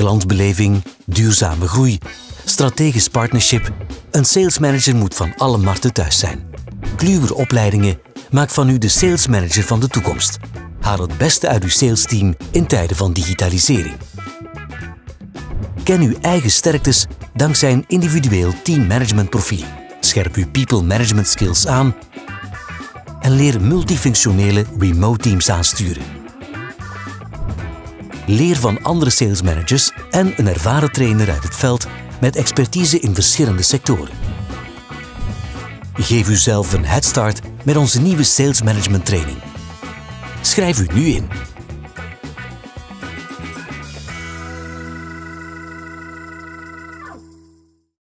klantbeleving, duurzame groei, strategisch partnership. Een salesmanager moet van alle markten thuis zijn. Kluwer Opleidingen maakt van u de salesmanager van de toekomst. Haal het beste uit uw salesteam in tijden van digitalisering. Ken uw eigen sterktes dankzij een individueel teammanagementprofiel. Scherp uw people management skills aan en leer multifunctionele remote teams aansturen. Leer van andere salesmanagers en een ervaren trainer uit het veld met expertise in verschillende sectoren. Geef uzelf een headstart met onze nieuwe Sales Management Training. Schrijf u nu in